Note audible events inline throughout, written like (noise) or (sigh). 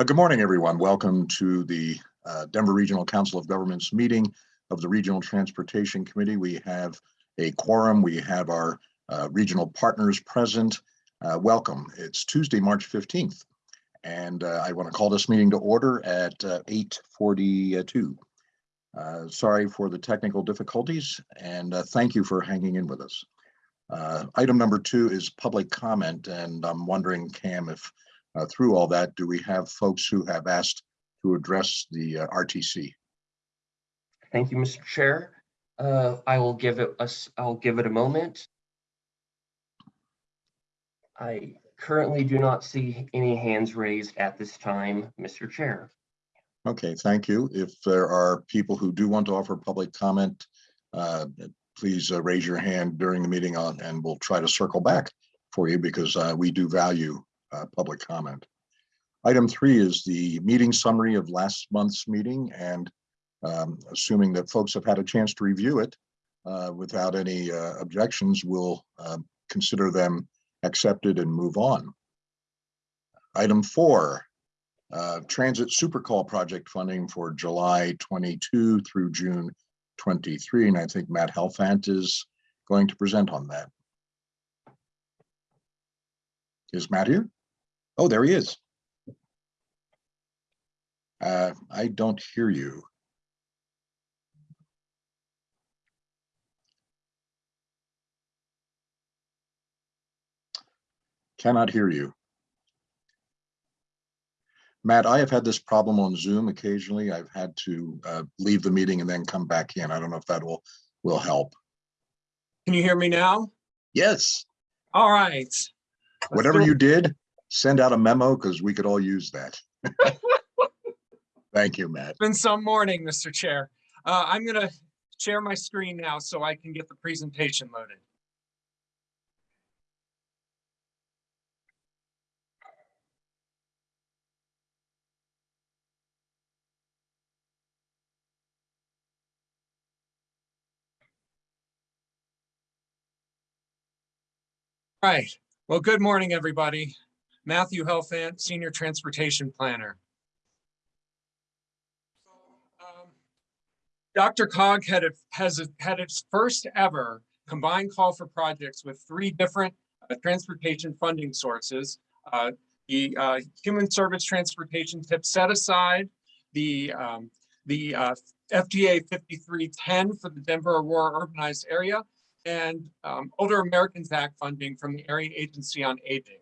Uh, Good morning, everyone. Welcome to the uh, Denver Regional Council of Governments meeting of the Regional Transportation Committee. We have a quorum. We have our uh, regional partners present. Uh, Welcome. It's Tuesday, March 15th. And uh, I want to call this meeting to order at uh, 8:42. Uh, Sorry for the technical difficulties and thank you for hanging in with us. Item number two is public comment, and I'm wondering, Cam, if uh, through all that, do we have folks who have asked to address the uh, RTC? Thank you, Mr. Chair. Uh, I will give it us, I'll give it a moment. I currently do not see any hands raised at this time, Mr. Chair. Okay, thank you. If there are people who do want to offer public comment, uh, please uh, raise your hand during the meeting on, and we'll try to circle back for you because uh, we do value uh, public comment. Item three is the meeting summary of last month's meeting and um, assuming that folks have had a chance to review it uh, without any uh, objections, we'll uh, consider them accepted and move on. Item four, uh, Transit Supercall project funding for July 22 through June 23. And I think Matt Helfant is going to present on that. Is Matt here? Oh, there he is. Uh, I don't hear you. Cannot hear you. Matt, I have had this problem on Zoom occasionally. I've had to uh, leave the meeting and then come back in. I don't know if that will, will help. Can you hear me now? Yes, All right. Let's whatever you did, send out a memo because we could all use that. (laughs) Thank you, Matt. It's Been some morning, Mr. Chair. Uh, I'm gonna share my screen now so I can get the presentation loaded. Right. Well, good morning, everybody. Matthew Helfant, Senior Transportation Planner. Um, DRCOG had, a- has, a- had its first ever combined call for projects with three different uh, transportation funding sources. Uh, The uh, Human Service Transportation Tip Set Aside, the, um, the uh, FTA 5310 for the Denver Aurora urbanized area, and um, Older Americans Act funding from the Area Agency on Aging.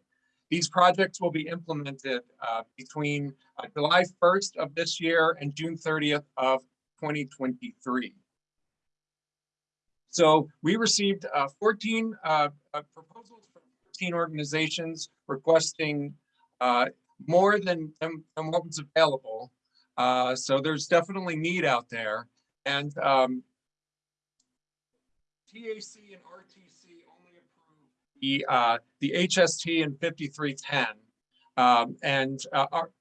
These projects will be implemented uh, between uh, July 1st of this year and June 30th of 2023. So we received uh, 14 uh, uh, proposals from 14 organizations requesting uh, more than, than what was available. So there's definitely need out there. And um, TAC and RTC only approved the, uh, the HST and 5310. Um, and, uh, our-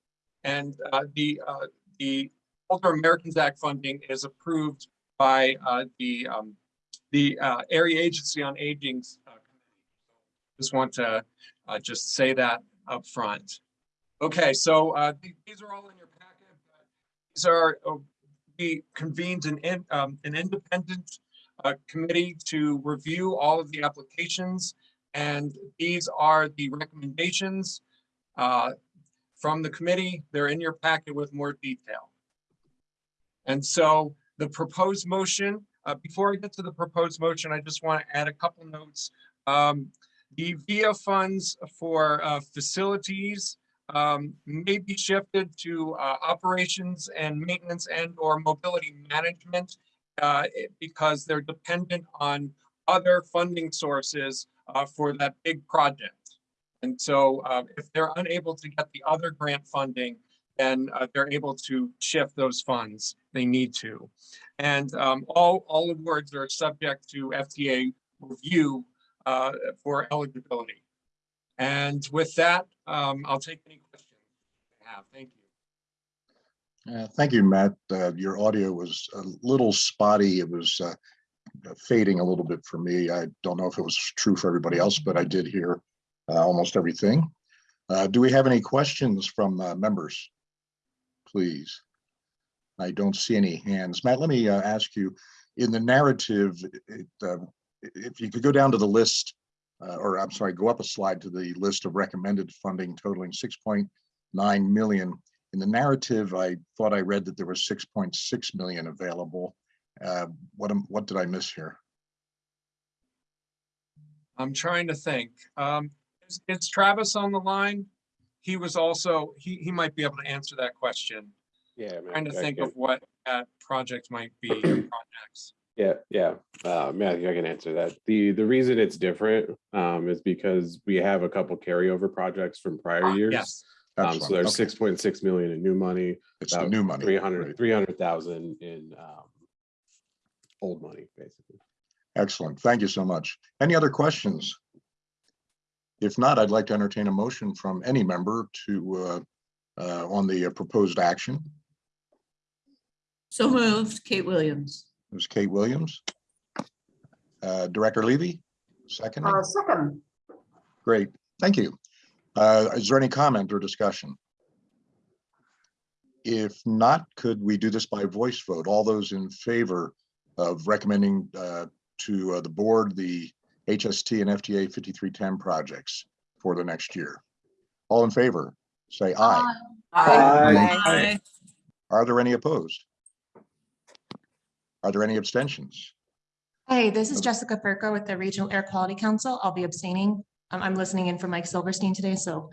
and, uh, the, uh, the Older Americans Act funding is approved by, uh, the, um, the, uh, Area Agency on Aging. uh. Just want to, just say that up front. Okay, so, th- these are all in your packet. These are, we convened an, in- um, an independent committee to review all of the applications. And these are the recommendations uh, from the committee. They're in your packet with more detail. And so the proposed motion, uh, before I get to the proposed motion, I just want to add a couple notes. Um, The VIA funds for uh, facilities um, may be shifted to uh, operations and maintenance and or mobility management uh, because they're dependent on other funding sources uh, for that big project. And so uh, if they're unable to get the other grant funding, then uh, they're able to shift those funds. They need to. And um, all, all awards are subject to FTA review uh, for eligibility. And with that, um, I'll take any questions you have. Thank you. Uh, Thank you, Matt. Uh, Your audio was a little spotty. It was uh, fading a little bit for me. I don't know if it was true for everybody else, but I did hear uh, almost everything. Uh, Do we have any questions from uh, members? please? I don't see any hands. Matt, let me uh, ask you, in the narrative, it, uh, if you could go down to the list, uh, or I'm sorry, go up a slide to the list of recommended funding totaling six point nine million. In the narrative, I thought I read that there was six point six million available. Uh, What, am- what did I miss here? I'm trying to think. Um, is, is Travis on the line? He was also, he, he might be able to answer that question. Yeah. man, Trying to I think can- of what that project might be, (clears throat) projects. Yeah, yeah, uh, Matthew, I can answer that. The, the reason it's different, um, is because we have a couple carryover projects from prior Ah, years. Yes, Um, so Excellent. there's Okay. six point six million in new money, It's about new money. three right. hundred, three hundred thousand in, um, old money, basically. Excellent. Thank you so much. Any other questions? If not, I'd like to entertain a motion from any member to, uh, uh, on the uh, proposed action. So moved, Kate Williams. It was Kate Williams. Uh, Director Levy, second. Uh, second, Great, thank you. Uh, Is there any comment or discussion? If not, could we do this by voice vote? All those in favor of recommending uh, to uh, the board the HST and FTA 5310 projects for the next year? All in favor, say aye. Aye. Are there any opposed? Are there any abstentions? Hey, this is Jessica Furco with the Regional Air Quality Council. I'll be abstaining. Um, I'm listening in for Mike Silverstein today, so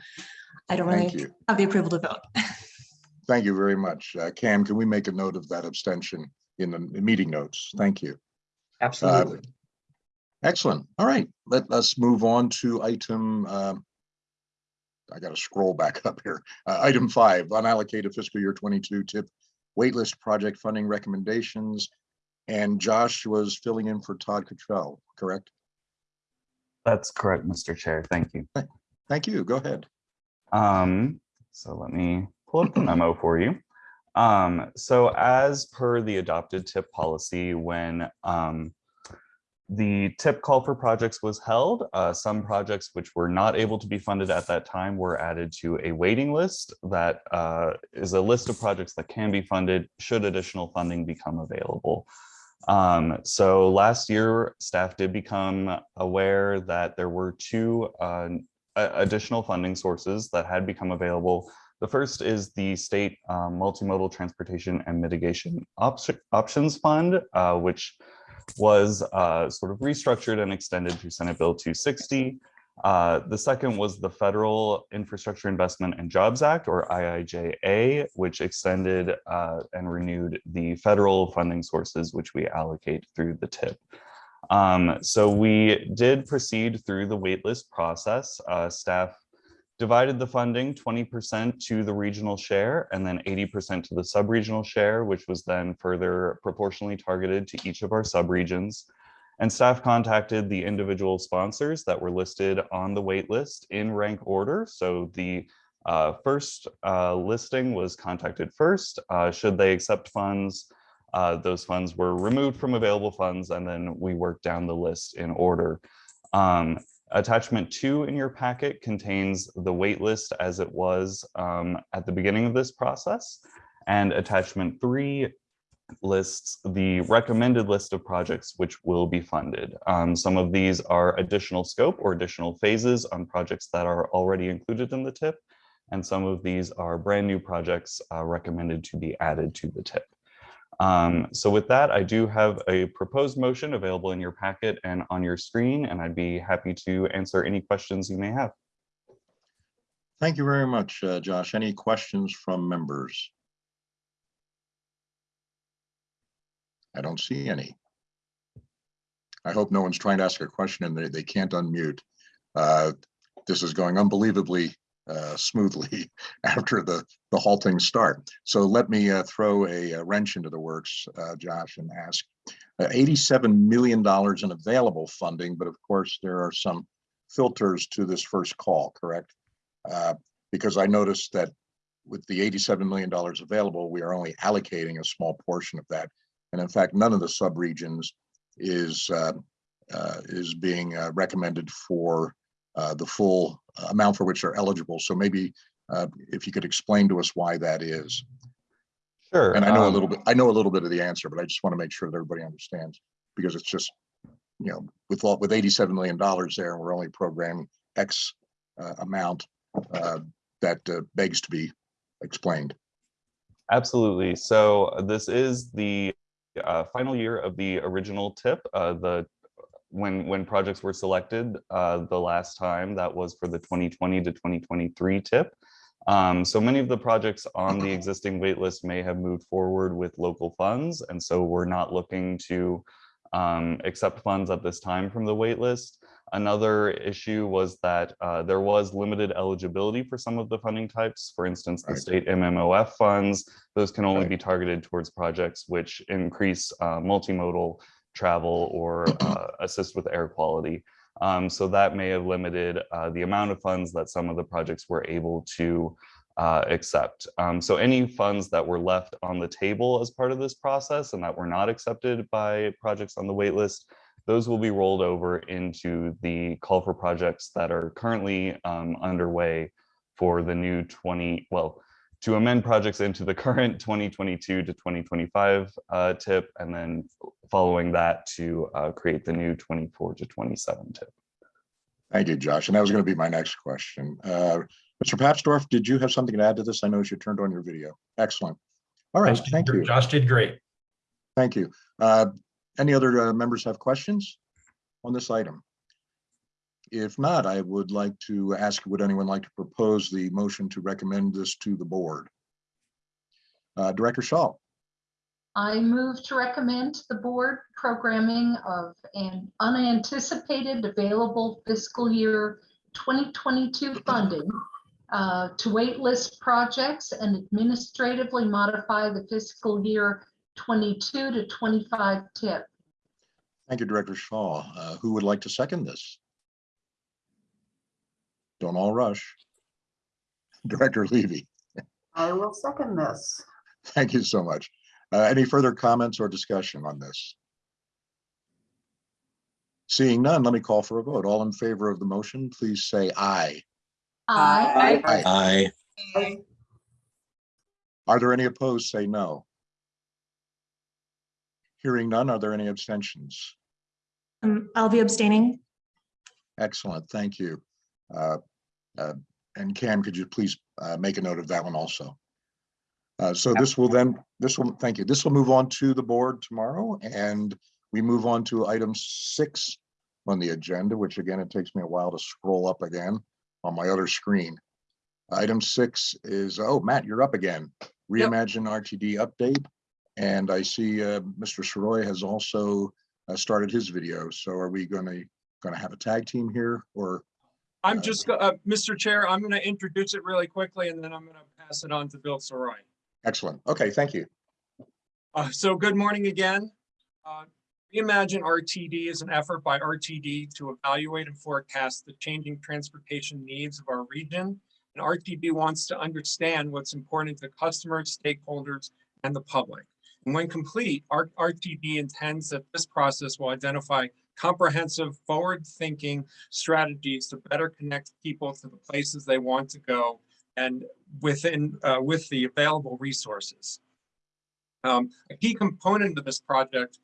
I don't Thank really you. have the approval to vote. (laughs) Thank you very much. Uh, Cam, can we make a note of that abstention in the meeting notes? Thank you. Absolutely. Excellent. All right, let us move on to item. um, I gotta scroll back up here. Uh, Item five, unallocated fiscal year twenty-two tip waitlist project funding recommendations. And Josh was filling in for Todd Cottrell, correct? That's correct, Mr. Chair. Thank you. Thank you. Go ahead. Um, so let me pull up the memo for you. Um, so as per the adopted tip policy, when um, the tip call for projects was held, uh, some projects which were not able to be funded at that time were added to a waiting list that uh, is a list of projects that can be funded should additional funding become available. Um, so last year, staff did become aware that there were two uh, additional funding sources that had become available. The first is the State um, Multimodal Transportation and Mitigation Option- Options Fund, uh, which was uh, sort of restructured and extended through Senate Bill 260. Uh, The second was the Federal Infrastructure Investment and Jobs Act, or IIJA, which extended uh, and renewed the federal funding sources which we allocate through the TIP. Um, so we did proceed through the waitlist process. Uh, staff divided the funding twenty percent to the regional share and then eighty percent to the sub-regional share, which was then further proportionally targeted to each of our sub-regions. And staff contacted the individual sponsors that were listed on the waitlist in rank order. So the uh, first uh, listing was contacted first. Uh, should they accept funds? uh, those funds were removed from available funds, and then we worked down the list in order. Um, attachment two in your packet contains the wait list as it was um, at the beginning of this process. And attachment three lists the recommended list of projects which will be funded. Um, some of these are additional scope or additional phases on projects that are already included in the tip. And some of these are brand new projects uh, recommended to be added to the tip. Um, so with that, I do have a proposed motion available in your packet and on your screen, and I'd be happy to answer any questions you may have. Thank you very much, uh, Josh. Any questions from members? I don't see any. I hope no one's trying to ask a question and they, they can't unmute. Uh, This is going unbelievably uh, smoothly (laughs) after the, the halting start. So let me uh, throw a uh, wrench into the works, uh, Josh, and ask. uh, $87 million in available funding, but of course, there are some filters to this first call, correct? Uh, Because I noticed that with the $87 million available, we are only allocating a small portion of that. And in fact, none of the subregions is, uh, is being recommended for the full amount for which they're eligible. So maybe uh, if you could explain to us why that is. Sure. And I know a um, little bit, I know a little bit of the answer, but I just want to make sure that everybody understands, because it's just, you know, with, all with eighty-seven million dollars there, and we're only programming X uh, amount, uh, that uh, begs to be explained. Absolutely. So uh, this is the uh, final year of the original tip. Uh, the when when projects were selected uh, the last time that was for the 2020 to 2023 tip. Um, so many of the projects on the existing waitlist may have moved forward with local funds, and so we're not looking to um, accept funds at this time from the waitlist. Another issue was that uh, there was limited eligibility for some of the funding types. For instance, the Right. state MMOF funds, those can only Right. be targeted towards projects which increase uh, multimodal travel or uh, assist with air quality. Um, so that may have limited uh, the amount of funds that some of the projects were able to uh, accept. Um, so any funds that were left on the table as part of this process and that were not accepted by projects on the waitlist, those will be rolled over into the call for projects that are currently um, underway for the new 20, well, to amend projects into the current (laughs) 2022 to 2025 uh, tip, and then following that to uh, create the new 24 to 27 tip. Thank you, Josh. And that was going to be my next question. Uh, Mr. Papsdorf, did you have something to add to this? I noticed you turned on your video. Excellent. All right, Josh thank gr- you. Josh did great. Thank you. Uh, Any other uh, members have questions on this item? If not, I would like to ask, would anyone like to propose the motion to recommend this to the board? Uh, Director Shaw, I move to recommend to the board programming of an unanticipated available fiscal year 2022 funding uh, to waitlist projects and administratively modify the fiscal year 22 to 25 tip. thank you, Director Shaw. Uh, Who would like to second this? Don't all rush. (laughs) Director Levy, I will second this. thank you so much. Uh, Any further comments or discussion on this? Seeing none, let me call for a vote. All in favor of the motion, please say aye. Aye. Aye. Aye. Are there any opposed? Say no. Hearing none, are there any abstentions? Um, I'll be abstaining. Excellent, thank you. Uh, uh, And Cam, could you please uh, make a note of that one also? Uh, So this will then, this will, thank you. This will move on to the board tomorrow and we move on to item six on the agenda, which again, it takes me a while to scroll up again on my other screen. Item six is, oh, Matt, you're up again. Reimagine RTD update. And I see uh, Mr. Sirois has also uh, started his video. So are we gonna, gonna have a tag team here or? I'm just, uh, Mr. Chair, I'm going to introduce it really quickly and then I'm going to pass it on to Bill Sirois. Excellent. Okay, thank you. Uh, so good morning again. Uh, Reimagine RTD is an effort by RTD to evaluate and forecast the changing transportation needs of our region. And RTD wants to understand what's important to customers, stakeholders, and the public. And when complete, RTD intends that this process will identify comprehensive, forward-thinking strategies to better connect people to the places they want to go and within, uh, with the available resources. Um, a key component of this project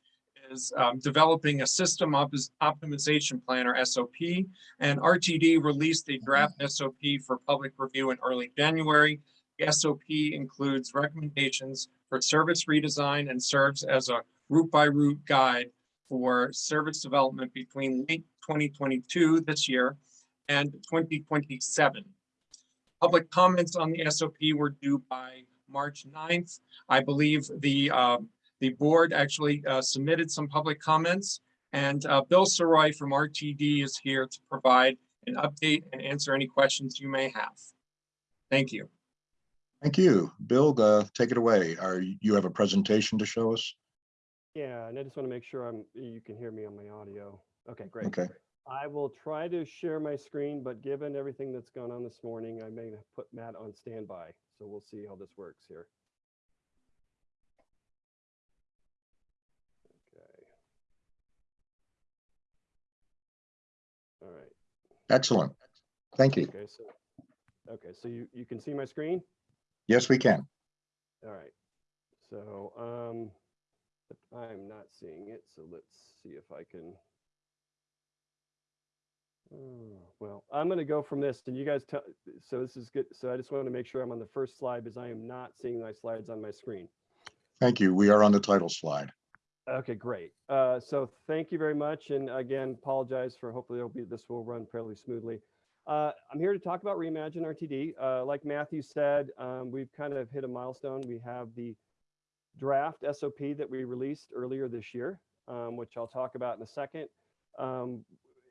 is um, developing a system opis- optimization plan or SOP. And RTD released a draft SOP for public review in early January. The SOP includes recommendations for service redesign and serves as a route by route guide for service development between late 2022 this year and 2027. Public comments on the SOP were due by March 9th. I believe the, uh, the board actually uh, submitted some public comments. And uh, Bill Sirois from RTD is here to provide an update and answer any questions you may have. Thank you. Thank you. Bill, uh, take it away. Are, you have a presentation to show us? Yeah, and I just want to make sure I'm, you can hear me on my audio. Okay, great. Okay. I will try to share my screen, but given everything that's gone on this morning, I may put Matt on standby. So we'll see how this works here. Okay. All right. Excellent. Thank you. Okay, so, okay, so you, you can see my screen? Yes, we can. All right. So, um, but I'm not seeing it, so let's see if I can. Oh, Well, I'm gonna go from this and you guys tell, so this is good. So I just want to make sure I'm on the first slide because I am not seeing my slides on my screen. Thank you. We are on the title slide. Okay, great. Uh, so thank you very much. And again, apologize for hopefully it'll be, this will run fairly smoothly. Uh, I'm here to talk about Reimagine RTD. Uh, like Matthew said, um, we've kind of hit a milestone. We have the draft SOP that we released earlier this year, um, which I'll talk about in a second. Um,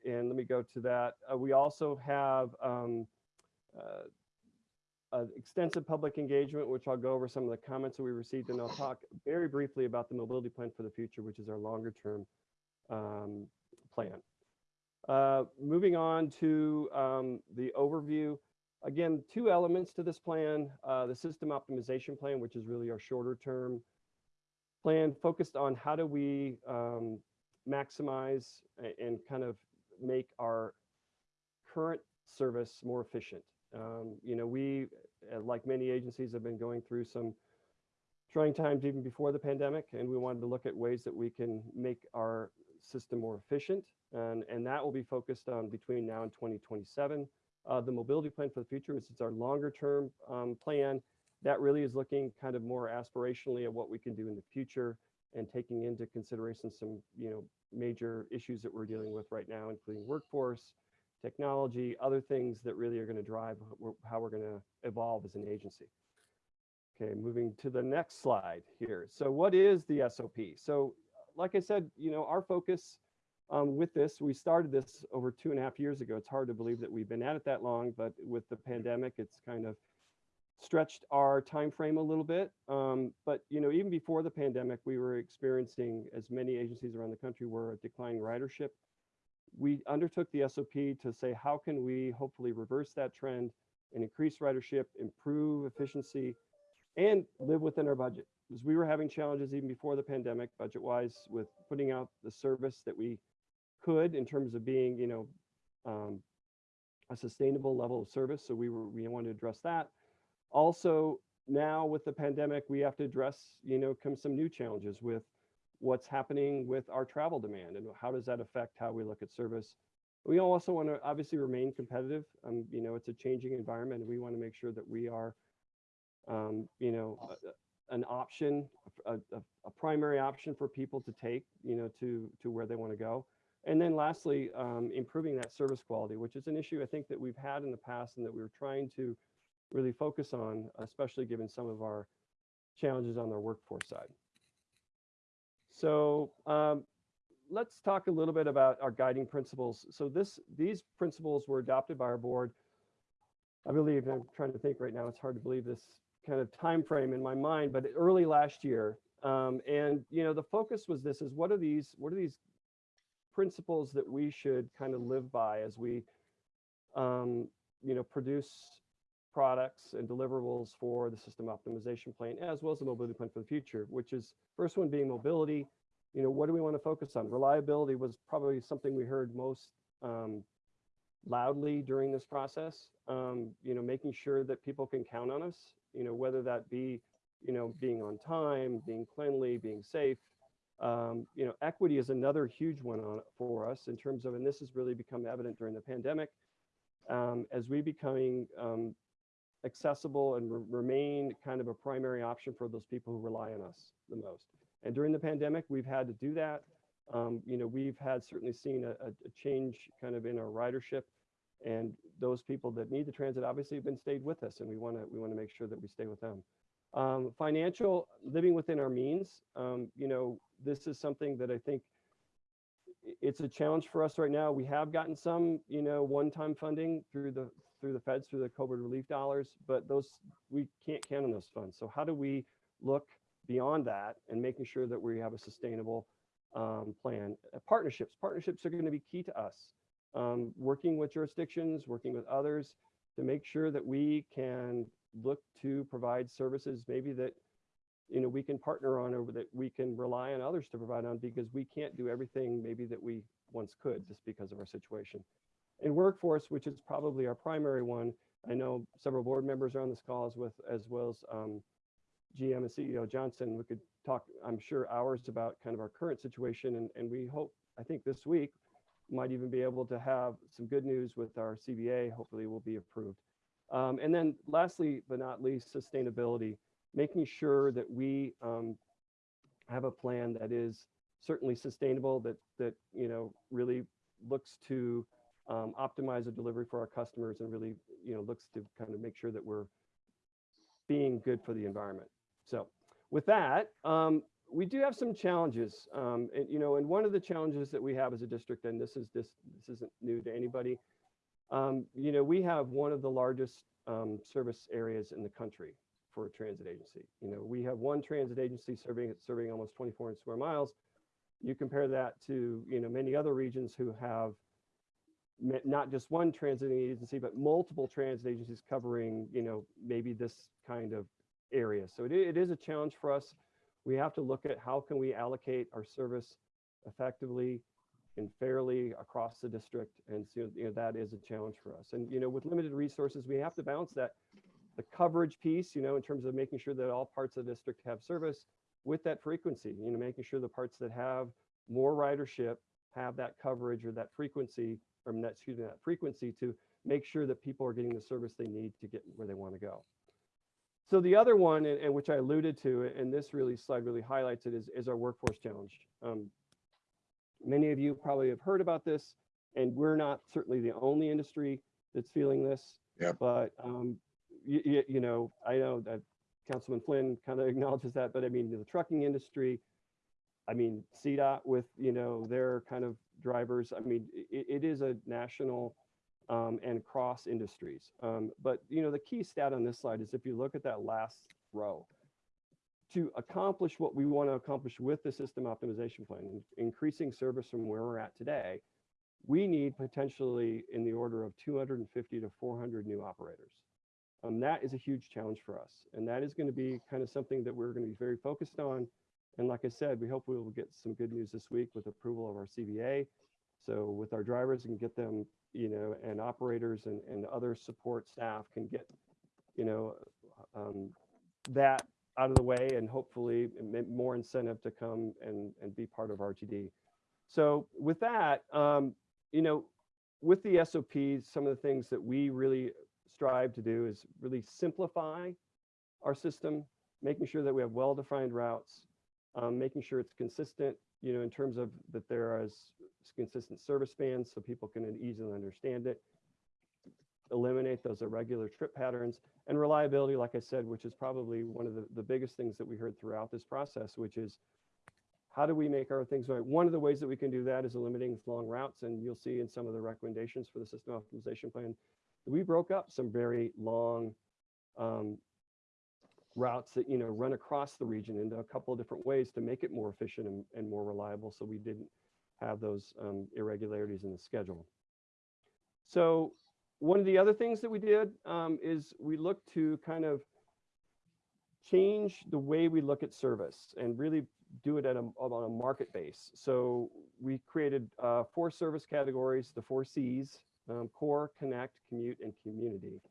and let me go to that. Uh, we also have um, uh, extensive public engagement, which I'll go over some of the comments that we received, and I'll talk very briefly about the mobility plan for the future, which is our longer term um, plan. Uh, moving on to um, the overview. Again, two elements to this plan, uh, the system optimization plan, which is really our shorter term plan focused on how do we um, maximize and kind of make our current service more efficient. Um, you know, we, uh, like many agencies, have been going through some trying times even before the pandemic, and we wanted to look at ways that we can make our system more efficient. And, and that will be focused on between now and 2027. Uh, the mobility plan for the future is it's our longer term um, plan. That really is looking kind of more aspirationally at what we can do in the future and taking into consideration some, you know, major issues that we're dealing with right now, including workforce, technology, other things that really are going to drive how we're going to evolve as an agency. Okay, moving to the next slide here. So what is the SOP? So like I said, you know, our focus um, with this, we started this over two and a half years ago. It's hard to believe that we've been at it that long, but with the pandemic, it's kind of stretched our time frame a little bit. Um, but you know, even before the pandemic, we were experiencing, as many agencies around the country were, a declining ridership. We undertook the SOP to say, how can we hopefully reverse that trend and increase ridership, improve efficiency, and live within our budget? Because we were having challenges even before the pandemic, budget-wise, with putting out the service that we could in terms of being, you know, um, a sustainable level of service. So we were we wanted to address that. Also, now with the pandemic, we have to address, you know, come some new challenges with what's happening with our travel demand and how does that affect how we look at service. We also want to obviously remain competitive. Um, you know, it's a changing environment, and we want to make sure that we are, um, you know, a- an option, a, a, a primary option for people to take, you know, to to where they want to go. And then lastly, um, improving that service quality, which is an issue I think that we've had in the past and that we were trying to really focus on, especially given some of our challenges on our workforce side. So um, let's talk a little bit about our guiding principles. So this, these principles were adopted by our board. I believe, I'm trying to think right now, it's hard to believe this kind of time frame in my mind, but early last year. Um, and you know, the focus was this: is what are these? What are these principles that we should kind of live by as we, um, you know, produce products and deliverables for the system optimization plan, as well as the mobility plan for the future, which is first one being mobility. You know, what do we want to focus on? Reliability was probably something we heard most um, loudly during this process. Um, you know, making sure that people can count on us, you know, whether that be, you know, being on time, being cleanly, being safe. Um, you know, equity is another huge one on for us in terms of, and this has really become evident during the pandemic, um, as we becoming um, accessible and re- remain kind of a primary option for those people who rely on us the most. And during the pandemic, we've had to do that. Um, you know, we've had certainly seen a, a a change kind of in our ridership and those people that need the transit obviously have been stayed with us and we want to we want to make sure that we stay with them. Um, financial living within our means. Um, you know, this is something that I think it's a challenge for us right now. We have gotten some, you know, one-time funding through the through the feds through the COVID relief dollars, but those we can't count on those funds. So how do we look beyond that and making sure that we have a sustainable um, plan? Uh, partnerships. Partnerships are going to be key to us. Um, working with jurisdictions, working with others to make sure that we can look to provide services maybe that you know we can partner on or that we can rely on others to provide on because we can't do everything maybe that we once could just because of our situation in workforce which is probably our primary one i know several board members are on this call as with as well as um, GM and CEO Johnson, we could talk, I'm sure, hours about kind of our current situation. And, and we hope, I think this week, might even be able to have some good news with our CBA. Hopefully will be approved. Um, and then lastly, but not least, sustainability, making sure that we um, have a plan that is certainly sustainable, that, that, you know, really looks to um, optimize the delivery for our customers and really, you know, looks to kind of make sure that we're being good for the environment. So with that, um, we do have some challenges, um, and you know, and one of the challenges that we have as a district, and this is this this isn't new to anybody, um, you know, we have one of the largest um, service areas in the country for a transit agency. You know, we have one transit agency serving serving almost 2,400 square miles. You compare that to you know many other regions who have not just one transit agency, but multiple transit agencies covering you know maybe this kind of area. So it, it is a challenge for us we have to look at how can we allocate our service effectively and fairly across the district. And so, you know, that is a challenge for us. And, you know, with limited resources, we have to balance that, the coverage piece, you know, in terms of making sure that all parts of the district have service with that frequency, you know, making sure the parts that have more ridership have that coverage or that frequency, or that, excuse me, that frequency to make sure that people are getting the service they need to get where they want to go. So the other one, and, and which I alluded to, and this really slide really highlights it, is, is our workforce challenge. Um, many of you probably have heard about this, and we're not certainly the only industry that's feeling this. Yep. But um, you, you know, I know that Councilman Flynn kind of (laughs) acknowledges that, but I mean, the trucking industry, I mean, CDOT with, you know, their kind of drivers, I mean, it, it is a national um, and cross industries. Um, but you know, the key stat on this slide is if you look at that last row, to accomplish what we want to accomplish with the system optimization plan, increasing service from where we're at today, we need potentially in the order of 250 to 400 new operators. Um, that is a huge challenge for us. And that is going to be kind of something that we're going to be very focused on. And like I said, we hope we will get some good news this week with approval of our CBA. So with our drivers and get them, you know, and operators and, and other support staff can get, you know, um, that out of the way and hopefully more incentive to come and, and be part of RTD. So with that, um, you know, with the SOPs, some of the things that we really strive to do is really simplify our system, making sure that we have well-defined routes, um, making sure it's consistent, you know, in terms of that there is consistent service spans so people can easily understand it, eliminate those irregular trip patterns, and reliability, like I said, which is probably one of the, the biggest things that we heard throughout this process, which is how do we make our things right? One of the ways that we can do that is eliminating long routes, and you'll see in some of the recommendations for the system optimization plan, we broke up some very long um, routes that you know run across the region into a couple of different ways to make it more efficient and, and more reliable so we didn't have those um, irregularities in the schedule. So one of the other things that we did um, is we looked to kind of change the way we look at service and really do it at a, on a market base. So we created uh, four service categories, the four C's, um, core, connect, commute, and community.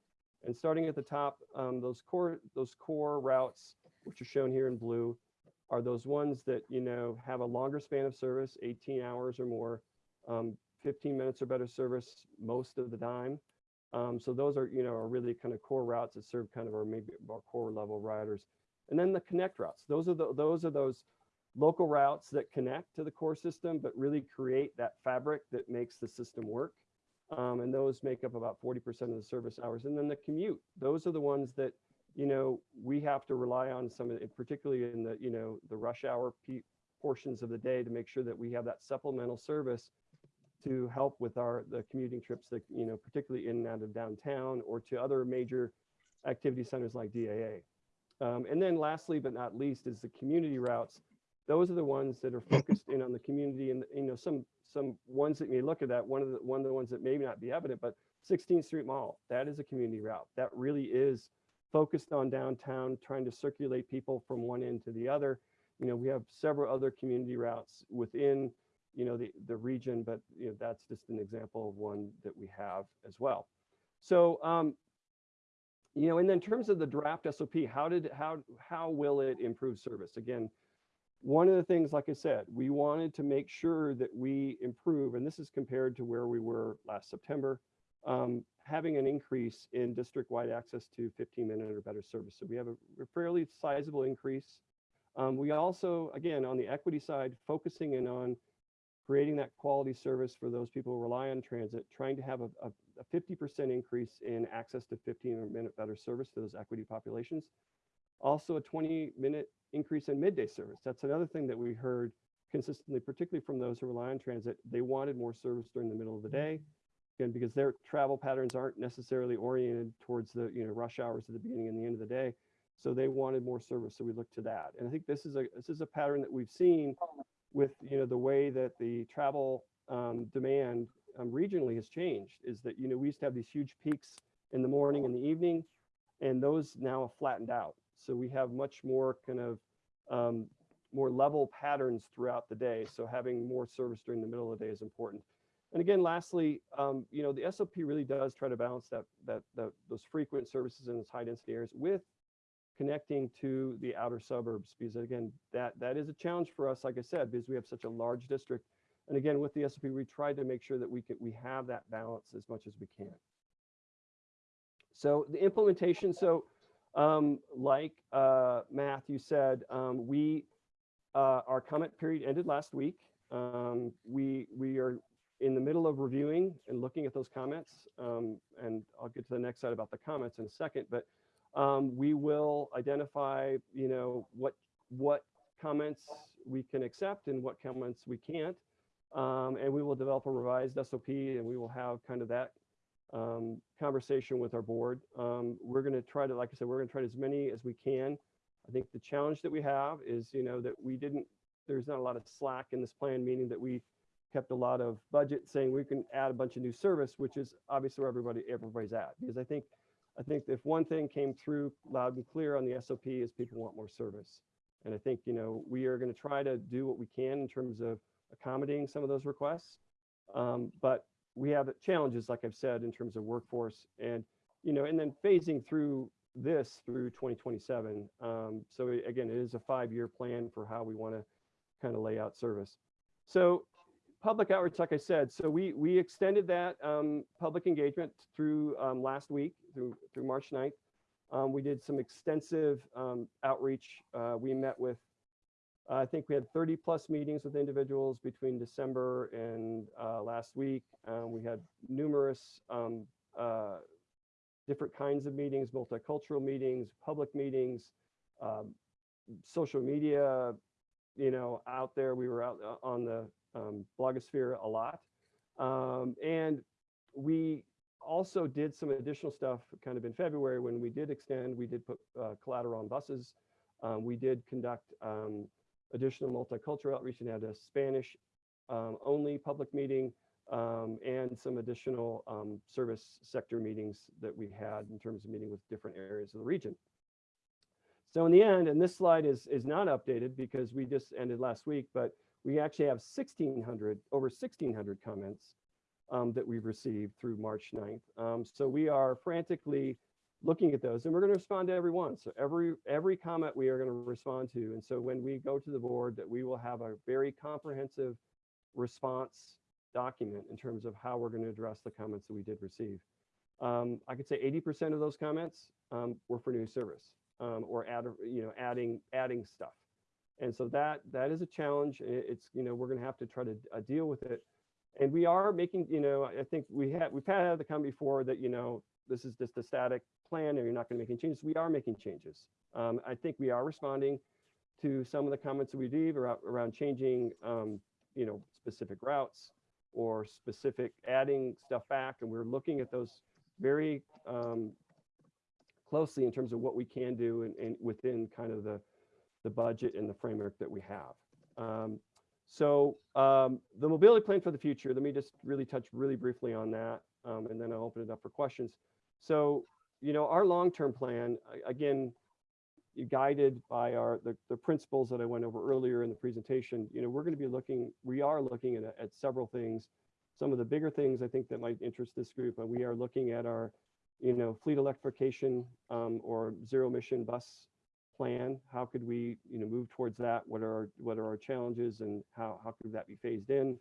And starting at the top, um, those core those core routes, which are shown here in blue, are those ones that you know have a longer span of service, 18 hours or more, um, 15 minutes or better service most of the time. Um, so those are you know are really kind of core routes that serve kind of our maybe our core level riders. And then the connect routes. Those are the those are those local routes that connect to the core system, but really create that fabric that makes the system work. Um, and those make up about 40% of the service hours. And then the commute, those are the ones that, you know, we have to rely on some, particularly in the, you know, the rush hour portions of the day to make sure that we have that supplemental service to help with our, the commuting trips that, you know, particularly in and out of downtown or to other major activity centers like DIA. Um, and then lastly, but not least, is the community routes. Those are the ones that are focused in on the community and, you know, some some ones that may look at that, one of the one of the ones that may not be evident, but 16th Street Mall, that is a community route. That really is focused on downtown, trying to circulate people from one end to the other. You know, we have several other community routes within, you know, the, the region, but you know, that's just an example of one that we have as well. So, um, you know, and then in terms of the draft SOP, how did, how, how will it improve service? Again, one of the things, like I said, we wanted to make sure that we improve, and this is compared to where we were last September, um, having an increase in district-wide access to 15 minute or better service. So we have a a fairly sizable increase. Um, we also, again, on the equity side, focusing in on creating that quality service for those people who rely on transit, trying to have a, a, a 50% increase in access to 15 minute better service to those equity populations. Also a 20 minute increase in midday service. That's another thing that we heard consistently, particularly from those who rely on transit. They wanted more service during the middle of the day. Again, because their travel patterns aren't necessarily oriented towards the you know rush hours at the beginning and the end of the day. So they wanted more service. So we looked to that. And I think this is a this is a pattern that we've seen oh, with you know the way that the travel um, demand um, regionally has changed is that you know we used to have these huge peaks in the morning and the evening and those now have flattened out. So we have much more kind of um, more level patterns throughout the day. So having more service during the middle of the day is important. And again lastly um, you know the sop really does try to balance that that, those frequent services in those high density areas with connecting to the outer suburbs because again that that is a challenge for us like i said because we have such a large district. And again with the sop we tried to make sure that we can we have that balance as much as we can. So the implementation so um, like uh, you said um, we uh, our comment period ended last week. Um, we we are in the middle of reviewing and looking at those comments. Um, and i'll get to the next slide about the comments in a second but um, we will identify, you know, what what comments we can accept and what comments we can't. Um, and we will develop a revised SOP and we will have kind of that um, conversation with our board. Um, we're going to try to, like I said, we're going to try as many as we can. I think the challenge that we have is, you know, that we didn't, there's not a lot of slack in this plan, meaning that we kept a lot of budget saying we can add a bunch of new service, which is obviously where everybody, everybody's at. Because I think I think if one thing came through loud and clear on the SOP is people want more service. And I think, you know, we are going to try to do what we can in terms of accommodating some of those requests. Um, but we have challenges, like I've said, in terms of workforce and, you know, and then phasing through this through 2027. Um, so again, it is a five-year plan for how we want to kind of lay out service. So public outreach, like I said, so we we extended that um, public engagement through um, last week through through March 9th. Um, we did some extensive um, outreach. Uh, we met with, uh, I think we had 30 plus meetings with individuals between December and uh, last week. Uh, we had numerous um, uh, different kinds of meetings, multicultural meetings, public meetings, um, social media, you know, out there. We were out uh, on the um, blogosphere a lot. Um, and we also did some additional stuff kind of in February when we did extend, we did put uh, collateral on buses. Um, we did conduct um, additional multicultural outreach and had a Spanish um, only public meeting um, and some additional service sector meetings that we had in terms of meeting with different areas of the region. So in the end, and this slide is, is not updated because we just ended last week, but we actually have 1,600, over 1,600 comments um, that we've received through March 9th. Um, so we are frantically looking at those and we're going to respond to every one. So every every comment we are going to respond to. And so when we go to the board that we will have a very comprehensive response document in terms of how we're going to address the comments that we did receive. Um, I could say 80% of those comments um, were for new service um, or add, you know, adding adding stuff. And so that that is a challenge. It's, you know, we're going to have to try to uh, deal with it. And we are making, you know, I think we have, we've had the come before that, you know, this is just a static plan and you're not going to make any changes. We are making changes. Um, I think we are responding to some of the comments that we did around, around changing, um, you know, specific routes or specific adding stuff back. And we're looking at those very um, closely in terms of what we can do and, and within kind of the, the budget and the framework that we have. Um, so um, the mobility plan for the future, let me just really touch really briefly on that, um, and then I'll open it up for questions. So, you know, our long-term plan, again, guided by our the, the principles that I went over earlier in the presentation, you know, we're going to be looking, we are looking at, at several things. Some of the bigger things I think that might interest this group, and we are looking at our you know, fleet electrification um, or zero emission bus plan? How could we, you know, move towards that? What are, our what are our challenges and how, how could that be phased in?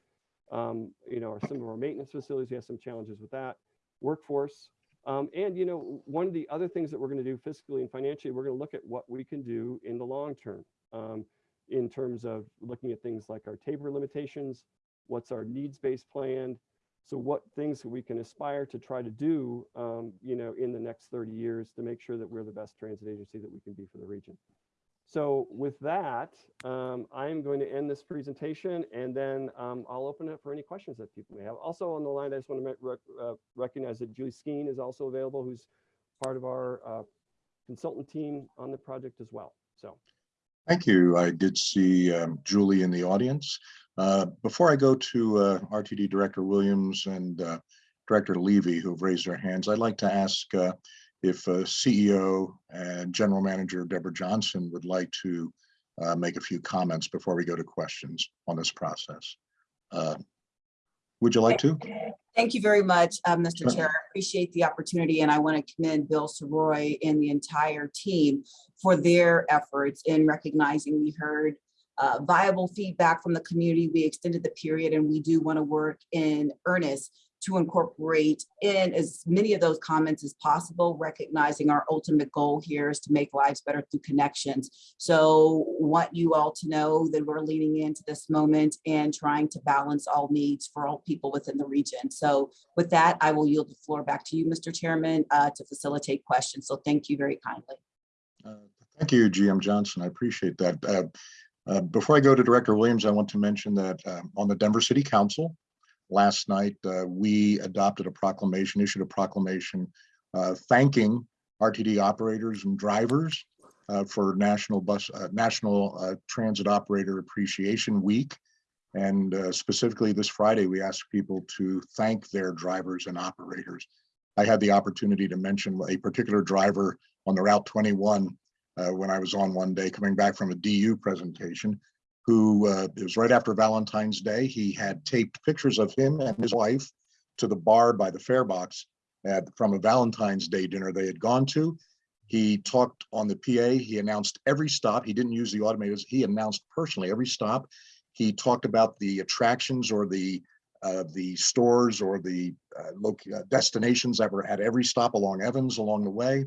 Um, you know, some of our maintenance facilities, we have some challenges with that. Workforce, um, and you know, one of the other things that we're going to do fiscally and financially, we're going to look at what we can do in the long term um, in terms of looking at things like our TABOR limitations, what's our needs-based plan, so what things we can aspire to try to do, um, you know, in the next 30 years to make sure that we're the best transit agency that we can be for the region. So with that, um, I'm going to end this presentation and then um, I'll open it for any questions that people may have. Also on the line, I just want to rec uh, recognize that Julie Skeen is also available, who's part of our uh, consultant team on the project as well. So Thank you. I did see um, Julie in the audience. Uh, Before I go to uh, RTD Director Williams and uh, Director Levy, who've raised their hands, I'd like to ask uh, if uh, CEO and General Manager Deborah Johnson would like to uh, make a few comments before we go to questions on this process. Would you like to? Thank you very much, uh, Mr. Sure. Chair. I appreciate the opportunity and I want to commend Bill Sirois and the entire team for their efforts in recognizing we heard uh, viable feedback from the community. We extended the period and we do want to work in earnest to incorporate in as many of those comments as possible, recognizing our ultimate goal here is to make lives better through connections. So want you all to know that we're leaning into this moment and trying to balance all needs for all people within the region. So with that, I will yield the floor back to you, Mr. Chairman, uh, to facilitate questions. So thank you very kindly. Uh, Thank you, GM Johnson. I appreciate that. Uh, uh, Before I go to Director Williams, I want to mention that um, on the Denver City Council, last night, uh, we adopted a proclamation, issued a proclamation uh, thanking RTD operators and drivers uh, for National Bus, uh, National uh, Transit Operator Appreciation Week. And uh, specifically this Friday, we asked people to thank their drivers and operators. I had the opportunity to mention a particular driver on the Route 21 uh, when I was on one day coming back from a DU presentation, who uh, it was right after Valentine's Day. He had taped pictures of him and his wife to the bar by the fare box at, from a Valentine's Day dinner they had gone to. He talked on the PA. He announced every stop. He didn't use the automators. He announced personally every stop. He talked about the attractions or the uh, the stores or the uh, uh, destinations that were at every stop along Evans along the way.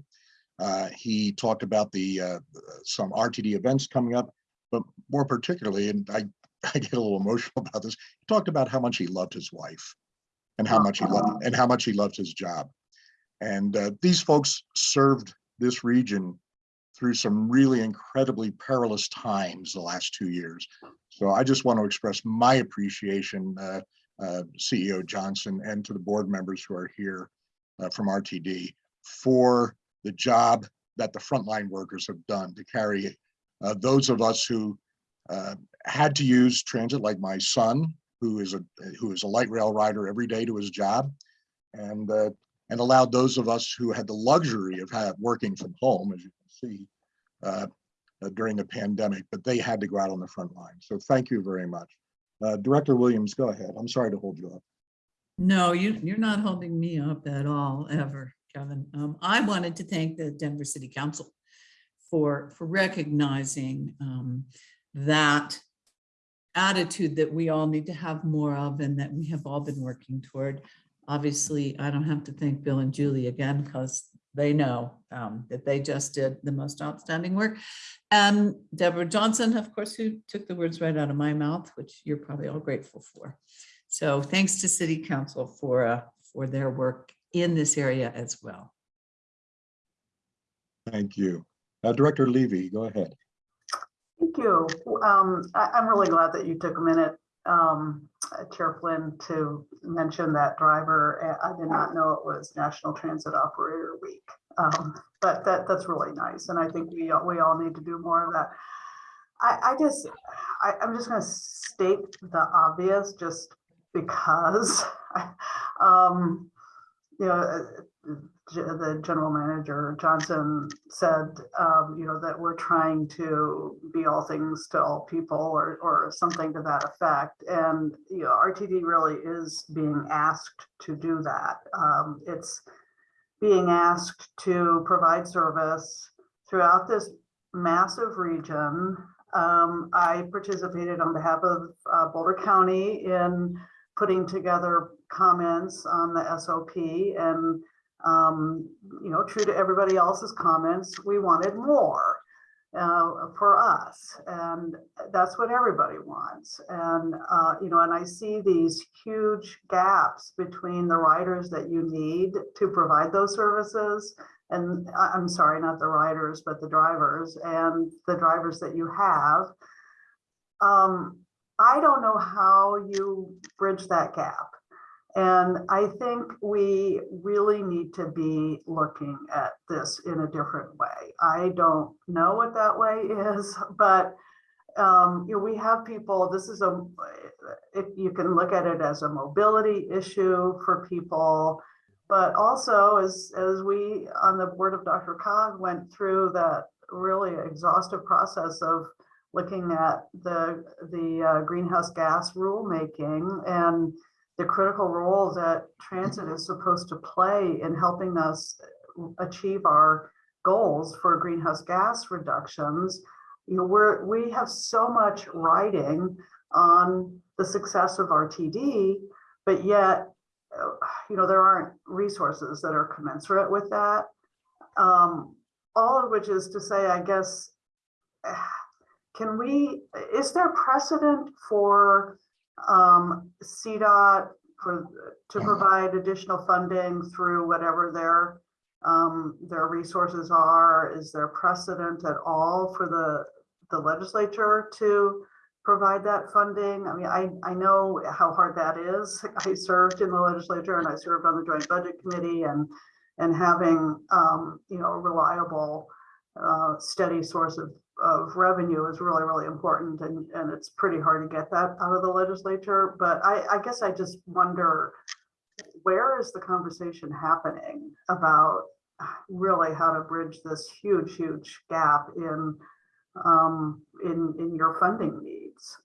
Uh, he talked about the uh, some RTD events coming up, but more particularly, and I, (laughs) I get a little emotional about this. He talked about how much he loved his wife, and how much he loved and how much he loved his job. And uh, these folks served this region through some really incredibly perilous times the last two years. So I just want to express my appreciation, uh, uh, CEO Johnson, and to the board members who are here uh, from RTD for the job that the frontline workers have done to carry uh, those of us who uh, had to use transit, like my son, who is a who is a light rail rider every day to his job, and uh, and allowed those of us who had the luxury of have, working from home, as you can see, uh, uh, during the pandemic, but they had to go out on the front line. So thank you very much. Uh, Director Williams, go ahead. I'm sorry to hold you up. No, you, you're not holding me up at all, ever, Kevin. Um, I wanted to thank the Denver City Council for, for recognizing um, that attitude that we all need to have more of and that we have all been working toward. Obviously, I don't have to thank Bill and Julie again because they know um, that they just did the most outstanding work. And Deborah Johnson, of course, who took the words right out of my mouth, which you're probably all grateful for. So thanks to City Council for, uh, for their work in this area as well. Thank you. Uh, Director Levy, go ahead. Thank you. Um, I, I'm really glad that you took a minute, um, Chair Flynn, to mention that driver. I did not know it was National Transit Operator Week. Um, but that, that's really nice. And I think we, we all need to do more of that. I, I just, I, I'm just gonna state the obvious just because. (laughs) Um, you know, the general manager Johnson said, um, you know, that we're trying to be all things to all people or, or something to that effect. And, you know, RTD really is being asked to do that. Um, it's, being asked to provide service throughout this massive region. Um, I participated on behalf of uh, Boulder County in putting together comments on the SOP and, um, you know, true to everybody else's comments, we wanted more uh, for us. And that's what everybody wants. And, uh, you know, and I see these huge gaps between the riders that you need to provide those services. And I- I'm sorry, not the riders, but the drivers and the drivers that you have. Um, I don't know how you bridge that gap. And I think we really need to be looking at this in a different way. I don't know what that way is, (laughs) but um, you know, we have people, this is a, if you can look at it as a mobility issue for people, but also as, as we on the board of DRCOG went through that really exhaustive process of looking at the, the uh, greenhouse gas rulemaking and the critical role that transit is supposed to play in helping us achieve our goals for greenhouse gas reductions. You know, we're, we have so much writing on the success of RTD, but yet, you know, there aren't resources that are commensurate with that. Um, all of which is to say, I guess, (sighs) can we, is there precedent for um, CDOT for, to provide additional funding through whatever their, um, their resources are? Is there precedent at all for the, the legislature to provide that funding? I mean, I, I know how hard that is. (laughs) I served in the legislature and I served on the Joint Budget Committee and, and having, um, you know, a reliable, uh, steady source of of revenue is really, really important and, and it's pretty hard to get that out of the legislature. But I, I guess I just wonder, where is the conversation happening about really how to bridge this huge, huge gap in, um, in, in your funding needs?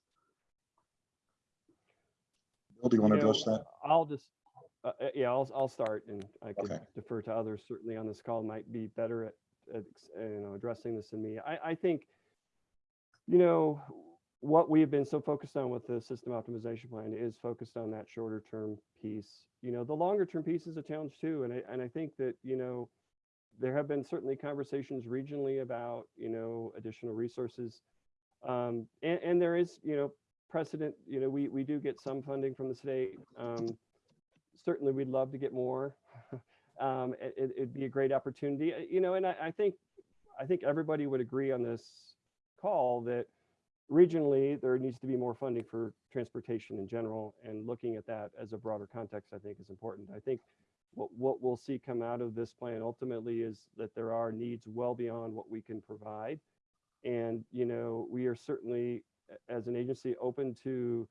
Bill, do you want to You address that? I'll just, uh, uh, yeah, I'll, I'll start and I could Okay. defer to others certainly on this call might be better at, at, uh, you know, addressing this in me. I, I think, you know, what we've been so focused on with the system optimization plan is focused on that shorter term piece. You know, the longer term piece is a challenge too. And I, and I think that, you know, there have been certainly conversations regionally about, you know, additional resources. Um, and, and there is, you know, precedent, you know, we, we do get some funding from the state. Um, certainly we'd love to get more. (laughs) um, it, it'd be a great opportunity, uh, you know, and I, I think, I think everybody would agree on this call that regionally, there needs to be more funding for transportation in general and looking at that as a broader context, I think is important. I think what, what we'll see come out of this plan ultimately is that there are needs well beyond what we can provide. And, you know, we are certainly, as an agency, open to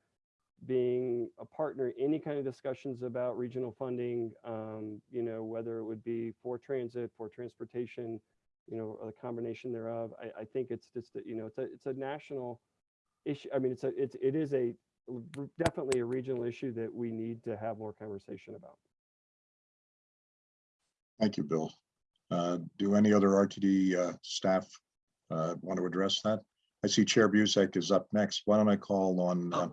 being a partner in any kind of discussions about regional funding, um, you know, whether it would be for transit, for transportation, you know, or the combination thereof. I, I think it's just, that, you know, it's a, it's a national issue. I mean, it's a, it's, it is a definitely a regional issue that we need to have more conversation about. Thank you, Bill. Uh, Do any other RTD uh, staff uh, want to address that? I see Chair Buzek is up next. Why don't I call on, uh,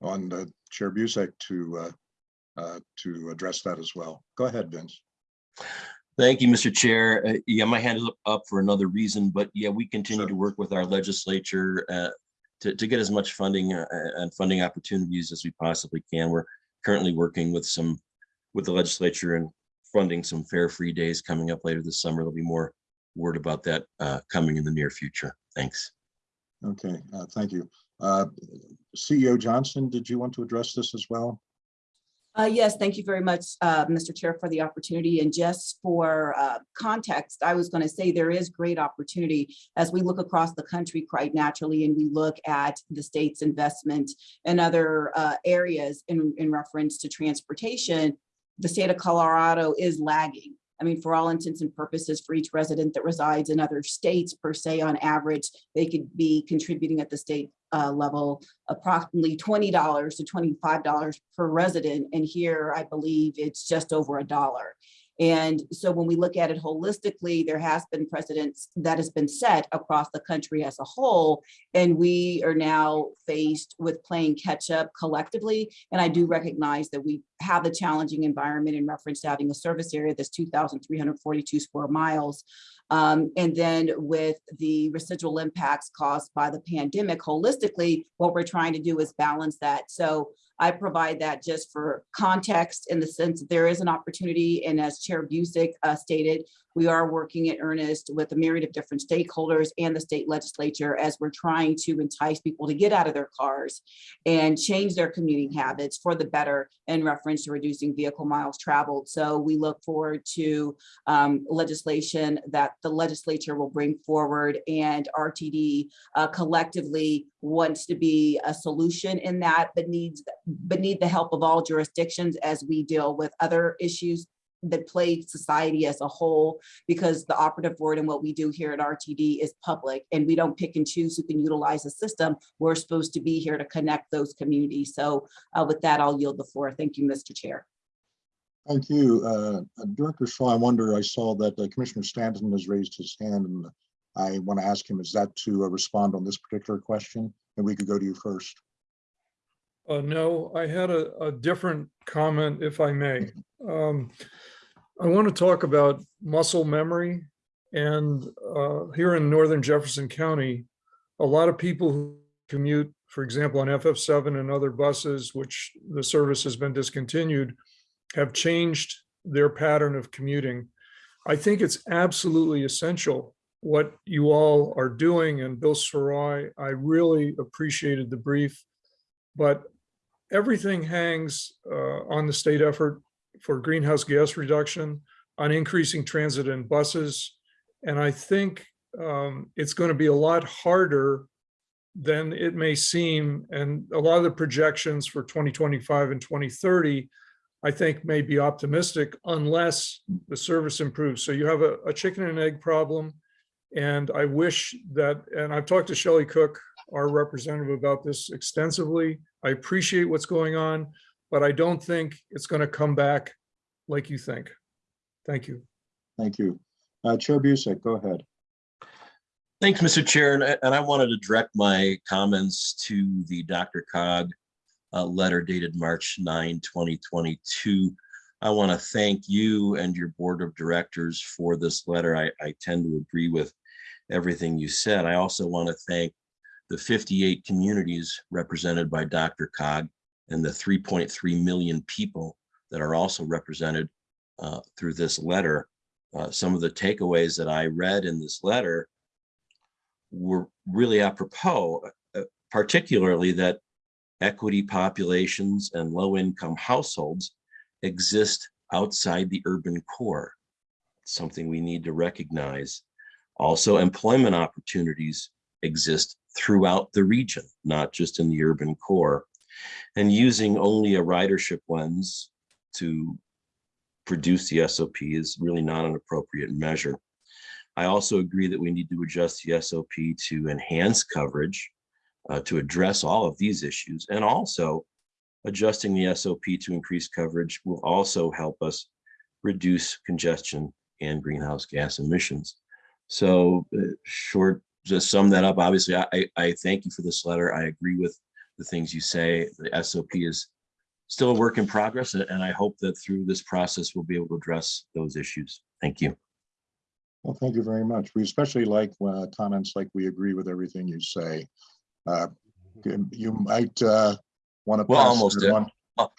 on uh, Chair Buzek to, uh, uh, to address that as well? Go ahead, Vince. Thank you, Mr. Chair. Uh, Yeah, my hand is up- up for another reason, but yeah, we continue Sure. to work with our legislature uh, to, to get as much funding uh, and funding opportunities as we possibly can. We're currently working with some, with the legislature and funding some fair free days coming up later this summer. There'll be more word about that uh, coming in the near future. Thanks. Okay, uh, thank you. Uh, CEO Johnson, did you want to address this as well? Uh, yes, thank you very much, uh, Mr. Chair, for the opportunity. And just for uh, context, I was going to say there is great opportunity as we look across the country quite naturally and we look at the state's investment and other uh, areas in, in reference to transportation. The state of Colorado is lagging. I mean, for all intents and purposes, for each resident that resides in other states per se, on average, they could be contributing at the state uh, level approximately twenty dollars to twenty-five dollars per resident. And here, I believe it's just over a dollar. And so when we look at it holistically, there has been precedents that has been set across the country as a whole. And we are now faced with playing catch up collectively. And I do recognize that we have a challenging environment in reference to having a service area that's 2,342 square miles. Um, and then with the residual impacts caused by the pandemic holistically, what we're trying to do is balance that. So I provide that just for context in the sense that there is an opportunity. And as Chair Buzek uh, stated, we are working in earnest with a myriad of different stakeholders and the state legislature as we're trying to entice people to get out of their cars and change their commuting habits for the better in reference to reducing vehicle miles traveled. So we look forward to um, legislation that the legislature will bring forward and RTD uh, collectively wants to be a solution in that, but needs, but need the help of all jurisdictions as we deal with other issues that plague society as a whole, because the operative word and what we do here at RTD is public, and we don't pick and choose who can utilize the system. We're supposed to be here to connect those communities. So uh, with that, I'll yield the floor. Thank you, Mr. Chair. Thank you. Uh, Director Shaw, I wonder, I saw that uh, Commissioner Stanton has raised his hand and I want to ask him, is that to uh, respond on this particular question? And we could go to you first. Uh, no, I had a, a different comment, if I may. (laughs) Um, I want to talk about muscle memory. And uh, here in Northern Jefferson County, a lot of people who commute, for example, on FF7 and other buses, which the service has been discontinued, have changed their pattern of commuting. I think it's absolutely essential what you all are doing. And Bill Sirois, I really appreciated the brief, but everything hangs uh, on the state effort for greenhouse gas reduction, on increasing transit and buses. And I think um, it's going to be a lot harder than it may seem. And a lot of the projections for 2025 and 2030, I think may be optimistic unless the service improves. So you have a, a chicken and egg problem. And I wish that, and I've talked to Shelley Cook, our representative about this extensively. I appreciate what's going on, but I don't think it's going to come back like you think. Thank you. Thank you. Uh, Chair Buzek, go ahead. Thanks, Mr. Chair, and I, and I wanted to direct my comments to the DRCOG uh, letter dated March 9, 2022. I want to thank you and your board of directors for this letter. I, I tend to agree with everything you said. I also want to thank the 58 communities represented by DRCOG and the 3.3 million people that are also represented uh, through this letter. Uh, some of the takeaways that I read in this letter were really apropos, uh, particularly that equity populations and low income households exist outside the urban core. Something we need to recognize. Also, employment opportunities exist throughout the region, not just in the urban core. And using only a ridership lens to produce the SOP is really not an appropriate measure. I also agree that we need to adjust the SOP to enhance coverage, uh, to address all of these issues, and also adjusting the SOP to increase coverage will also help us reduce congestion and greenhouse gas emissions. So uh, short, just sum that up, obviously, I, I thank you for this letter. I agree with the things you say. The SOP is still a work in progress, and I hope that through this process, we'll be able to address those issues. Thank you. Well, thank you very much. We especially like uh, comments like we agree with everything you say. Uh, You might uh, want to. Well, almost,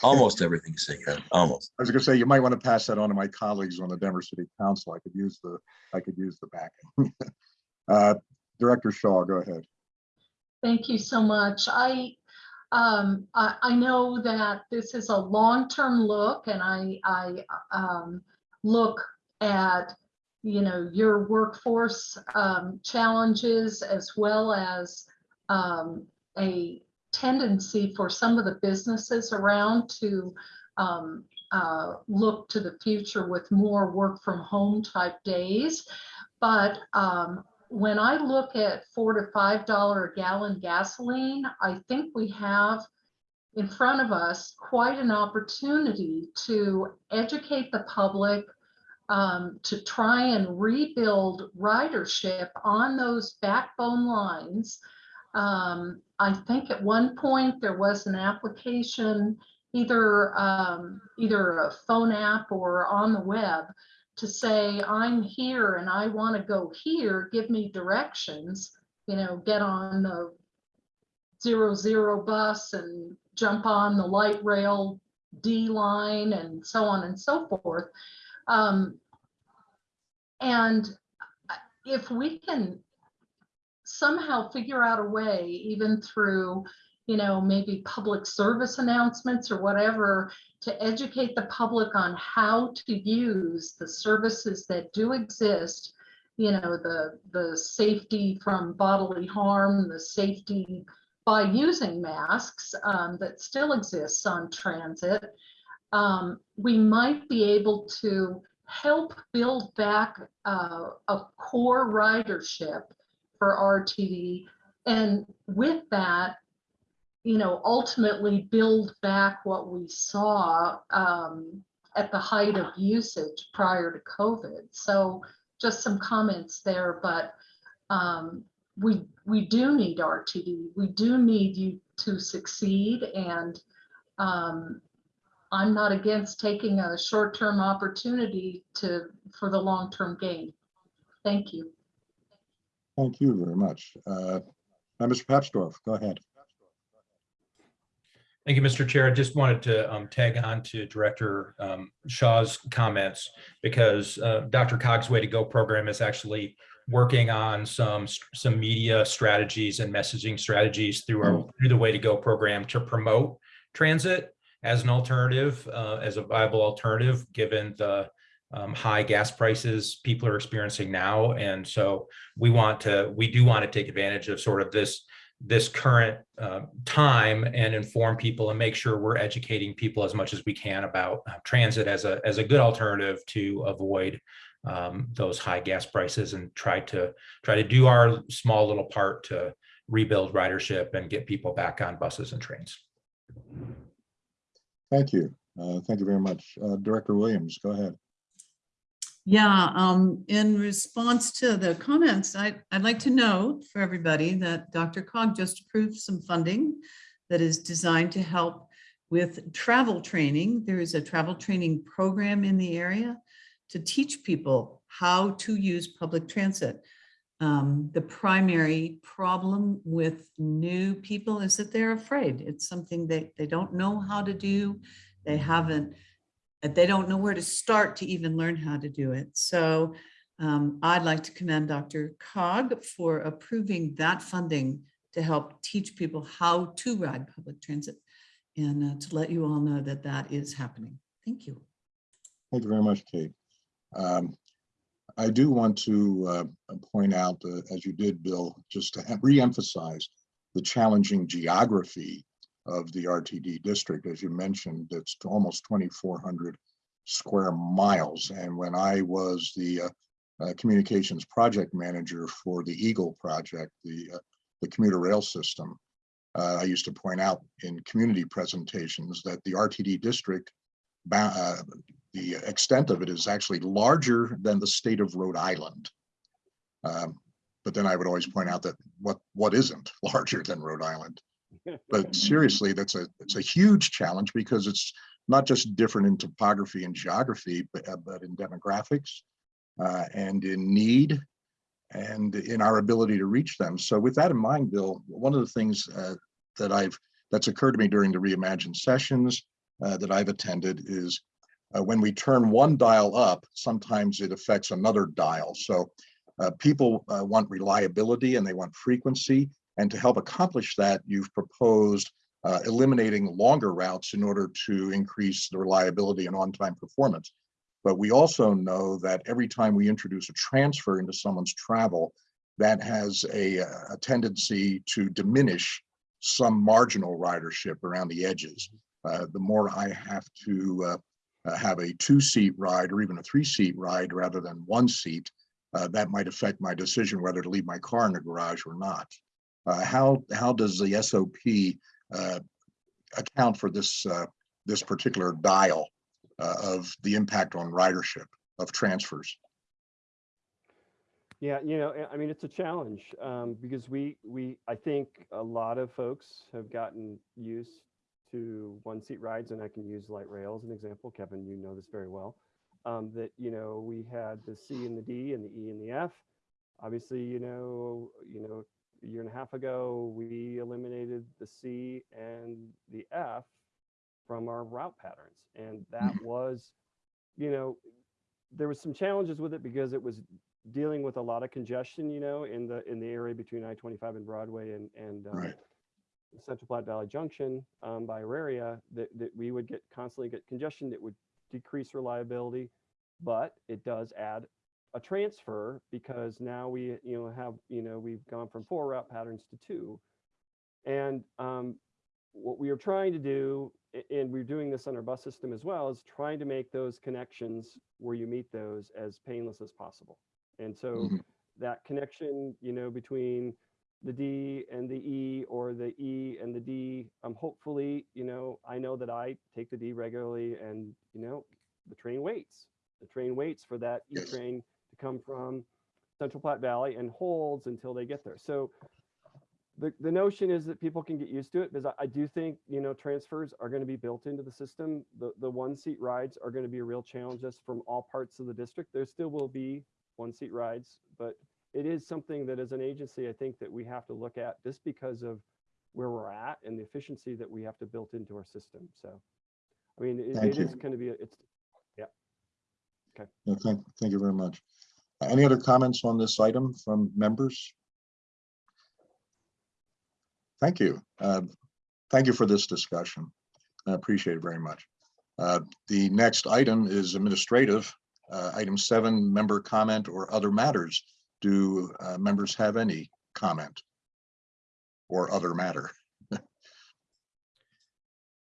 almost everything you say, Ken, almost. I was gonna say, you might want to pass that on to my colleagues on the Denver City Council. I could use the, I could use the backing. (laughs) Director Shaw, go ahead. Thank you so much. I, um, I, I know that this is a long-term look and I, I, um, look at, you know, your workforce, um, challenges as well as, um, a tendency for some of the businesses around to, um, uh, look to the future with more work from home type days. But, um, when I look at four to five dollar a gallon gasoline, I think we have in front of us quite an opportunity to educate the public um, to try and rebuild ridership on those backbone lines. Um, I think at one point there was an application, either, um, either a phone app or on the web to say, I'm here and I want to go here, give me directions, you know, get on the zero zero bus and jump on the light rail D line and so on and so forth. Um, and if we can somehow figure out a way, even through, you know, maybe public service announcements or whatever, to educate the public on how to use the services that do exist, you know, the, the safety from bodily harm, the safety by using masks um, that still exists on transit, um, we might be able to help build back uh, a core ridership for RTD. And with that, you know, ultimately build back what we saw um, at the height of usage prior to COVID. So just some comments there, but um, we we do need RTD. We do need you to succeed, and um, I'm not against taking a short-term opportunity to for the long-term gain. Thank you. Thank you very much. Uh, Mr. Papsdorf, go ahead. Thank you, Mr. Chair. I just wanted to um, tag on to Director um, Shaw's comments because uh, DRCOG's Way to Go program is actually working on some some media strategies and messaging strategies through our through the Way to Go program to promote transit as an alternative, uh, as a viable alternative, given the um, high gas prices people are experiencing now. And so we want to, we do want to take advantage of sort of this this current uh, time and inform people and make sure we're educating people as much as we can about uh, transit as a as a good alternative to avoid um, those high gas prices and try to try to do our small little part to rebuild ridership and get people back on buses and trains. Thank you. Uh, thank you very much. Uh, Director Williams, go ahead. Yeah, um, in response to the comments, I, I'd like to note for everybody that DRCOG just approved some funding that is designed to help with travel training. There is a travel training program in the area to teach people how to use public transit. Um, the primary problem with new people is that they're afraid. It's something that they don't know how to do. They haven't they don't know where to start to even learn how to do it. So um, I'd like to commend DRCOG for approving that funding to help teach people how to ride public transit and uh, to let you all know that that is happening. Thank you. Thank you very much, Kate. Um, I do want to uh, point out, uh, as you did, Bill, just to re-emphasize the challenging geography of the RTD district. As you mentioned, it's almost 2,400 square miles. And when I was the uh, uh, communications project manager for the Eagle project, the, uh, the commuter rail system, uh, I used to point out in community presentations that the RTD district, uh, the extent of it is actually larger than the state of Rhode Island. Um, but then I would always point out that what what isn't (laughs) larger than Rhode Island but seriously, that's a it's a huge challenge because it's not just different in topography and geography, but, uh, but in demographics uh, and in need and in our ability to reach them. So with that in mind, Bill, one of the things uh, that I've that's occurred to me during the Reimagine sessions uh, that I've attended is uh, when we turn one dial up, sometimes it affects another dial. So uh, people want reliability and they want frequency. And to help accomplish that, you've proposed uh, eliminating longer routes in order to increase the reliability and on-time performance. But we also know that every time we introduce a transfer into someone's travel, that has a, a tendency to diminish some marginal ridership around the edges. Uh, the more I have to uh, uh have a two-seat ride or even a three-seat ride rather than one seat, uh, that might affect my decision whether to leave my car in the garage or not. Uh, how how does the SOP uh, account for this uh, this particular dial uh, of the impact on ridership? of transfers. Yeah, you know, I mean, it's a challenge um, because we, we, I think a lot of folks have gotten used to one seat rides and I can use light rail as an example. Kevin, you know this very well. Um, that, you know, we had the C and the D and the E and the F. Obviously, you know, you know, a year and a half ago, we eliminated the C and the F from our route patterns. And that was, you know, there was some challenges with it because it was dealing with a lot of congestion, you know, in the in the area between I-25 and Broadway and and um, Right. Central Platte Valley Junction um, by Auraria, that that we would get constantly get congestion that would decrease reliability, but it does add a transfer because now we you know have you know we've gone from four route patterns to two, and um, what we are trying to do, and we're doing this on our bus system as well, is trying to make those connections where you meet those as painless as possible. And so Mhm. that connection, you know, between the D and the E or the E and the D, um, hopefully, you know, I know that I take the D regularly and, you know, the train waits. The train waits for that E Yes. train to come from Central Platte Valley and holds until they get there. So the, the notion is that people can get used to it because I, I do think, you know, transfers are going to be built into the system. The, the one seat rides are going to be a real challenge just from all parts of the district. There still will be one seat rides, but it is something that as an agency, I think that we have to look at just because of where we're at and the efficiency that we have to build into our system. So, I mean, it, it is going to be, a- it's, Yeah, thank, thank you very much. Any other comments on this item from members? Thank you. Uh, Thank you for this discussion. I appreciate it very much. Uh, The next item is administrative. Uh, Item seven, member comment or other matters. Do uh, members have any comment? Or other matter? (laughs)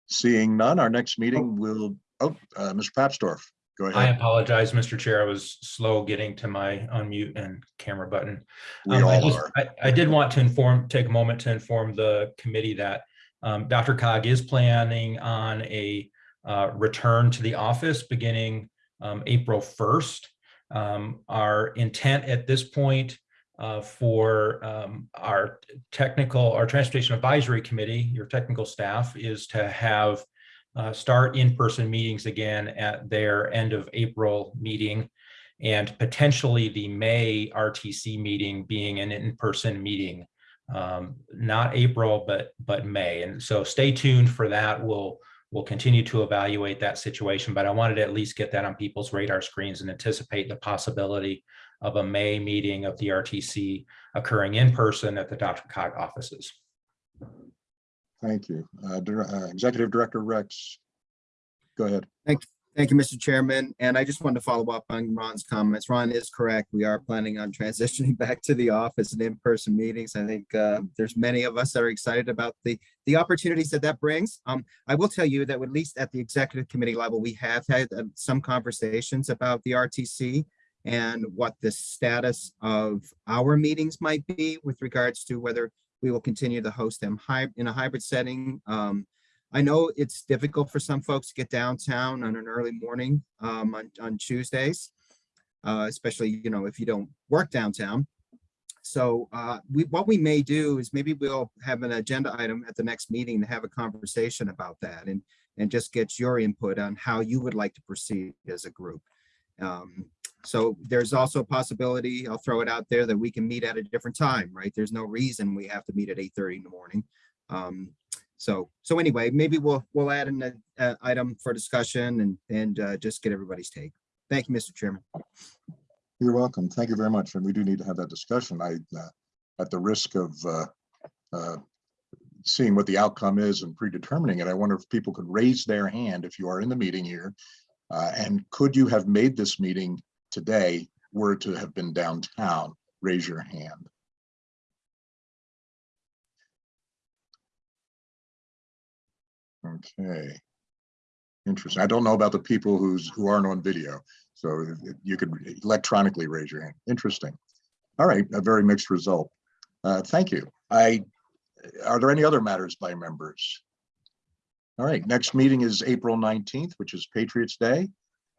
Seeing none, our next meeting will, oh, uh, Mr. Papsdorf, go I apologize, Mr. Chair. I was slow getting to my unmute and camera button. We Um, I all just- are. I, I did want to inform, take a moment to inform the committee that um, DRCOG is planning on a uh, return to the office beginning um, April 1st. Um, Our intent at this point uh, for um, our technical, our Transportation Advisory Committee, your technical staff, is to have uh, start in-person meetings again at their end of April meeting and potentially the May RTC meeting being an in-person meeting. Um, not April, but, but May. And so stay tuned for that. We'll, we'll continue to evaluate that situation, but I wanted to at least get that on people's radar screens and anticipate the possibility of a May meeting of the RTC occurring in person at the DRCOG offices. Thank you. Uh, uh, Executive Director Rex. Go ahead. Thank you, Mr. Chairman. And I just wanted to follow up on Ron's comments. Ron is correct. We are planning on (laughs) transitioning back to the office and in-person meetings. I think uh, there's many of us that are excited about the, the opportunities that that brings. Um, I will tell you that at least at the executive committee level, we have had uh, some conversations about the RTC and what the status of our meetings might be with regards to whether we will continue to host them in a hybrid setting. Um, I know it's difficult for some folks to get downtown on an early morning um, on, on Tuesdays, uh, especially, you know, if you don't work downtown. So uh, we, what we may do is maybe we'll have an agenda item at the next meeting to have a conversation about that and, and just get your input on how you would like to proceed as a group. Um, so there's also a possibility, I'll throw it out there, that we can meet at a different time, right? There's no reason we have to meet at 8:30 in the morning. Um, so, so anyway, maybe we'll, we'll add an, uh, item for discussion and, and, uh, just get everybody's take. Thank you, Mr. Chairman. You're welcome. Thank you very much. And we do need to have that discussion. I, uh, at the risk of uh, uh, seeing what the outcome is and predetermining it, I wonder if people could raise their hand if you are in the meeting here. Uh, And could you have made this meeting today were to have been downtown? Raise your hand. Okay. Interesting. I don't know about the people who's, who aren't on video. So you could electronically raise your hand. Interesting. All right, a very mixed result. Uh, Thank you. I, are there any other matters by members? All right, next meeting is April 19th, which is Patriots Day.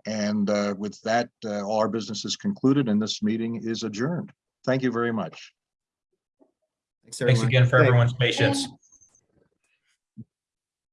And uh, with that, uh, all our business is concluded and this meeting is adjourned. Thank you very much. Thanks, Thanks again for Thanks. everyone's patience. Thanks.